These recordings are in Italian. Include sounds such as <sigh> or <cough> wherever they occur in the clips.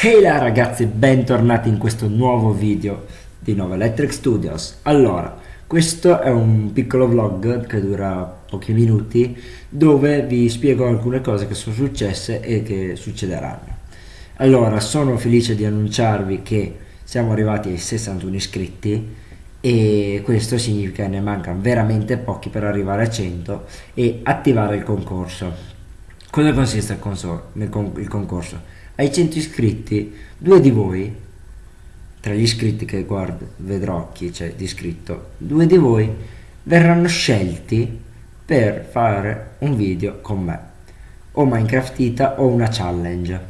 Ehi là ragazzi, bentornati in questo nuovo video di Nova Electric Studios. Allora, questo è un piccolo vlog che dura pochi minuti dove vi spiego alcune cose che sono successe e che succederanno. Allora, sono felice di annunciarvi che siamo arrivati ai 61 iscritti e questo significa che ne mancano veramente pochi per arrivare a 100 e attivare il concorso. Cosa consiste il, il concorso? Ai 100 iscritti, due di voi, tra gli iscritti che guardo, vedrò chi c'è di iscritto, due di voi verranno scelti per fare un video con me, o Minecraftita o una challenge.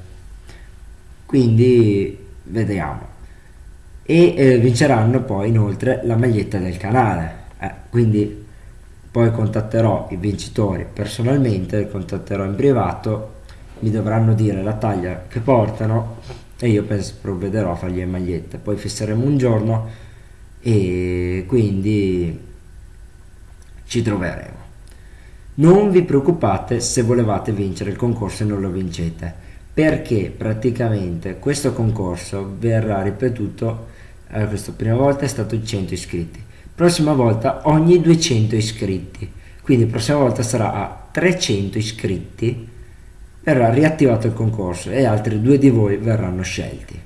Quindi vediamo. E eh, vinceranno poi inoltre la maglietta del canale. Eh, quindi poi contatterò i vincitori personalmente, contatterò in privato mi dovranno dire la taglia che portano e io penso provvederò a fargli le magliette. Poi fisseremo un giorno e quindi ci troveremo. Non vi preoccupate se volevate vincere il concorso e non lo vincete perché praticamente questo concorso verrà ripetuto eh, questa prima volta è stato 100 iscritti prossima volta ogni 200 iscritti quindi prossima volta sarà a 300 iscritti verrà riattivato il concorso e altri due di voi verranno scelti.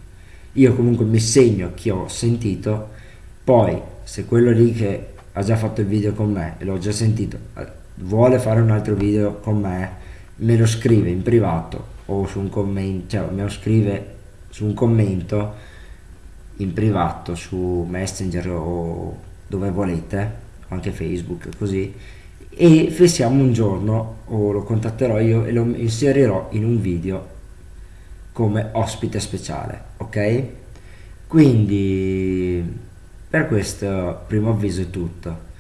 Io comunque mi segno chi ho sentito, poi se quello lì che ha già fatto il video con me e l'ho già sentito eh, vuole fare un altro video con me, me lo scrive in privato o su un commento, cioè me lo scrive su un commento in privato su Messenger o dove volete, anche Facebook così e fissiamo un giorno o lo contatterò io e lo inserirò in un video come ospite speciale ok? Quindi per questo primo avviso è tutto.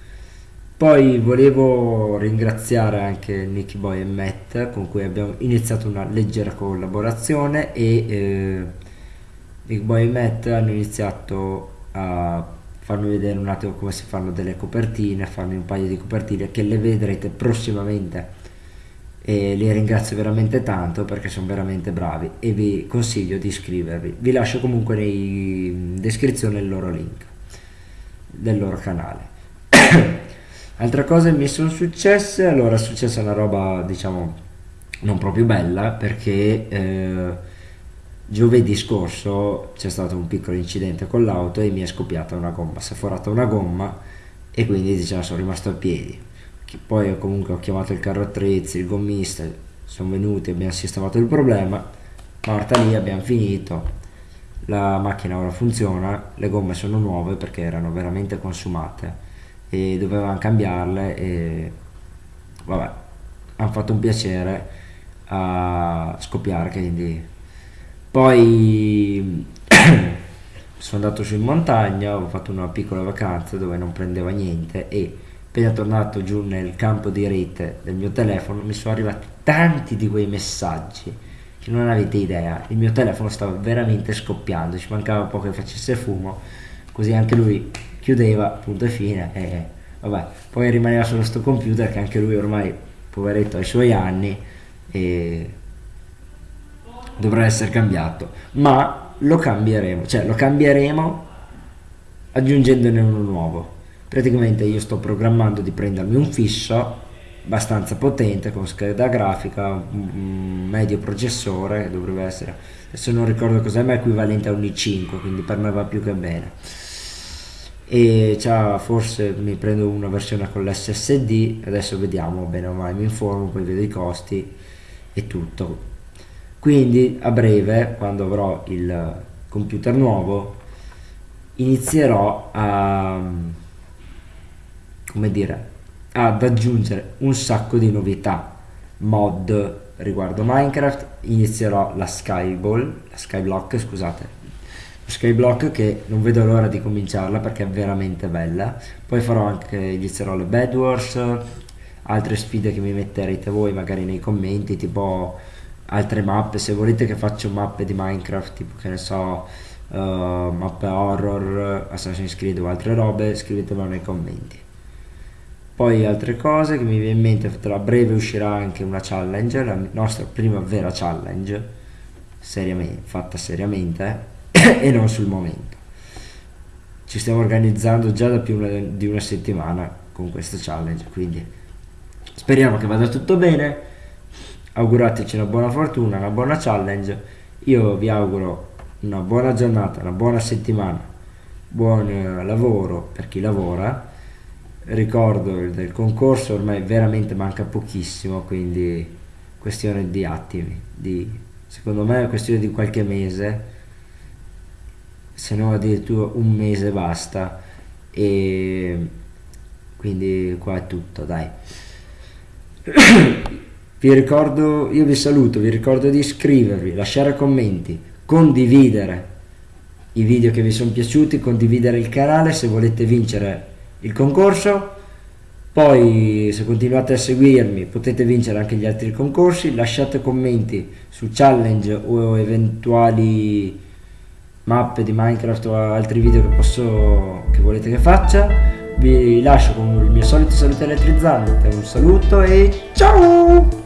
Poi volevo ringraziare anche Nicky Boy e Matt con cui abbiamo iniziato una leggera collaborazione e eh, Nicky Boy e Matt hanno iniziato a farmi vedere un attimo come si fanno delle copertine, farmi un paio di copertine che le vedrete prossimamente e li ringrazio veramente tanto perché sono veramente bravi e vi consiglio di iscrivervi. Vi lascio comunque in descrizione il loro link del loro canale. <coughs> Altre cose mi sono successe, allora è successa una roba diciamo non proprio bella perché eh, Giovedì scorso c'è stato un piccolo incidente con l'auto e mi è scoppiata una gomma, si è forata una gomma e quindi diciamo sono rimasto a piedi. Poi comunque ho chiamato il carro attrezzi, il gommista, sono venuti, abbiamo sistemato il problema, porta lì, abbiamo finito, la macchina ora funziona, le gomme sono nuove perché erano veramente consumate e dovevamo cambiarle e vabbè, hanno fatto un piacere a scoppiare quindi poi <clears throat> sono andato su in montagna, ho fatto una piccola vacanza dove non prendeva niente e appena tornato giù nel campo di rete del mio telefono mi sono arrivati tanti di quei messaggi che non avete idea. Il mio telefono stava veramente scoppiando, ci mancava poco che facesse fumo, così anche lui chiudeva, punto e fine. E vabbè, poi rimaneva solo sto computer che anche lui ormai, poveretto, ha i suoi anni e dovrà essere cambiato, ma lo cambieremo, cioè lo cambieremo aggiungendone uno nuovo. Praticamente io sto programmando di prendermi un fisso abbastanza potente con scheda grafica, un medio processore, dovrebbe essere, adesso non ricordo cos'è, ma è equivalente a un i5, quindi per me va più che bene. E forse mi prendo una versione con l'SSD, adesso vediamo bene o male, mi informo, poi vedo i costi e tutto quindi a breve quando avrò il computer nuovo inizierò a come dire ad aggiungere un sacco di novità mod riguardo Minecraft. Inizierò la Skyball la Skyblock scusate. Skyblock che non vedo l'ora di cominciarla perché è veramente bella. Poi farò anche inizierò le Bed Wars altre sfide che mi metterete voi magari nei commenti tipo altre mappe, se volete che faccio mappe di Minecraft, tipo che ne so, uh, mappe horror, Assassin's Creed o altre robe, scrivetemelo nei commenti. Poi altre cose che mi viene in mente, tra breve uscirà anche una challenge, la nostra prima vera challenge, seriamente, fatta seriamente <coughs> e non sul momento. Ci stiamo organizzando già da più di una settimana con questa challenge, quindi speriamo che vada tutto bene. Augurateci una buona fortuna, una buona challenge. Io vi auguro una buona giornata, una buona settimana, buon eh, lavoro per chi lavora. Ricordo del concorso, ormai veramente manca pochissimo, quindi questione di attimi, di, secondo me è questione di qualche mese se no addirittura un mese basta e quindi qua è tutto dai <clears throat> vi ricordo io vi saluto vi ricordo di iscrivervi lasciare commenti condividere i video che vi sono piaciuti condividere il canale se volete vincere il concorso. Poi se continuate a seguirmi potete vincere anche gli altri concorsi. Lasciate commenti su challenge o eventuali mappe di Minecraft o altri video che, posso, che volete che faccia. Vi lascio con il mio solito saluto elettrizzante. Un saluto e ciao